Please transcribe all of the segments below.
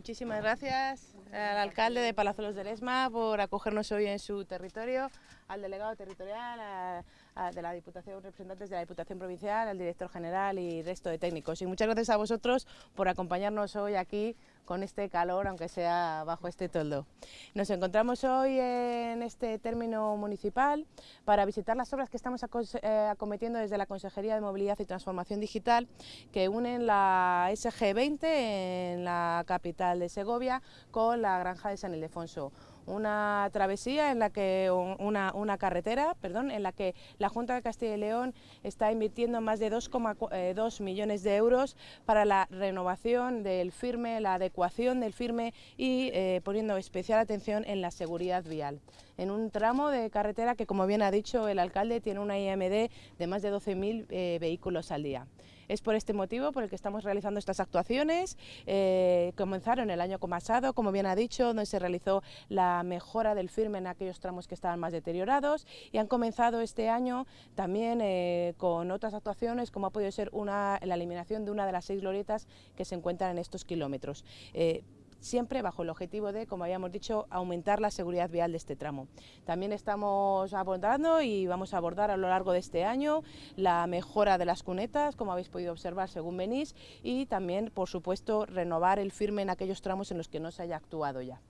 Muchísimas gracias al alcalde de Palazuelos del Esma por acogernos hoy en su territorio, al delegado territorial, de la Diputación, representantes de la Diputación Provincial, al director general y resto de técnicos. Y muchas gracias a vosotros por acompañarnos hoy aquí con este calor, aunque sea bajo este toldo. Nos encontramos hoy en este término municipal para visitar las obras que estamos eh, acometiendo desde la Consejería de Movilidad y Transformación Digital que unen la SG20 en la capital de Segovia con la granja de San Ildefonso una travesía en la que una, carretera, perdón, en la que la Junta de Castilla y León está invirtiendo más de 2,2 eh, millones de euros para la renovación del firme, la adecuación del firme y eh, poniendo especial atención en la seguridad vial. En un tramo de carretera que, como bien ha dicho el alcalde, tiene una IMD de más de 12.000 eh, vehículos al día. Es por este motivo por el que estamos realizando estas actuaciones. Eh, comenzaron el año pasado, como bien ha dicho, donde se realizó la mejora del firme en aquellos tramos que estaban más deteriorados y han comenzado este año también eh, con otras actuaciones como ha podido ser una, la eliminación de una de las seis glorietas que se encuentran en estos kilómetros. Eh, siempre bajo el objetivo de, como habíamos dicho, aumentar la seguridad vial de este tramo. También estamos abordando y vamos a abordar a lo largo de este año la mejora de las cunetas, como habéis podido observar según venís, y también, por supuesto, renovar el firme en aquellos tramos en los que no se haya actuado ya.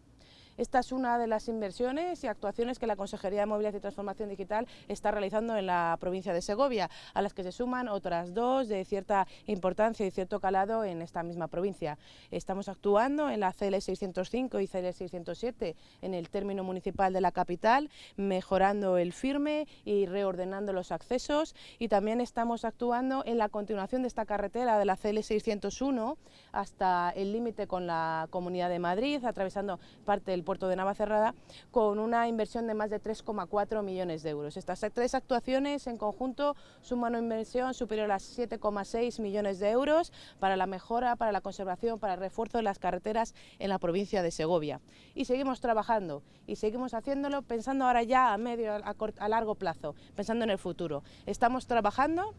Esta es una de las inversiones y actuaciones que la Consejería de Movilidad y Transformación Digital está realizando en la provincia de Segovia, a las que se suman otras dos de cierta importancia y cierto calado en esta misma provincia. Estamos actuando en la CL 605 y CL 607 en el término municipal de la capital, mejorando el firme y reordenando los accesos y también estamos actuando en la continuación de esta carretera de la CL 601 hasta el límite con la Comunidad de Madrid, atravesando parte del puerto de Navacerrada, con una inversión de más de 3,4 millones de euros. Estas tres actuaciones en conjunto suman una inversión superior a 7,6 millones de euros para la mejora, para la conservación, para el refuerzo de las carreteras en la provincia de Segovia. Y seguimos trabajando y seguimos haciéndolo pensando ahora ya a medio, a, a largo plazo, pensando en el futuro. Estamos trabajando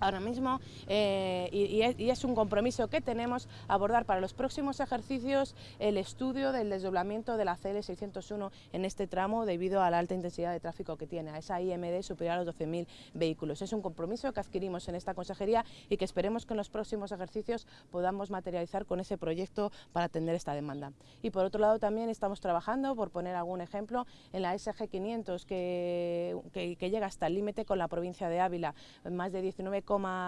ahora mismo eh, y, es, un compromiso que tenemos abordar para los próximos ejercicios el estudio del desdoblamiento de la CL 601 en este tramo debido a la alta intensidad de tráfico que tiene, a esa IMD superior a los 12.000 vehículos. Es un compromiso que adquirimos en esta consejería y que esperemos que en los próximos ejercicios podamos materializar con ese proyecto para atender esta demanda. Y por otro lado también estamos trabajando, por poner algún ejemplo, en la SG 500 que, que llega hasta el límite con la provincia de Ávila, más de 19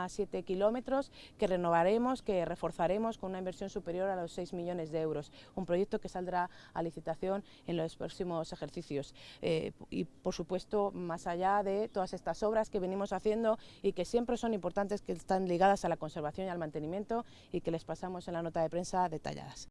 7 kilómetros que renovaremos, que reforzaremos con una inversión superior a los 6 millones de euros. Un proyecto que saldrá a licitación en los próximos ejercicios. Eh, y por supuesto, más allá de todas estas obras que venimos haciendo y que siempre son importantes, que están ligadas a la conservación y al mantenimiento y que les pasamos en la nota de prensa detalladas.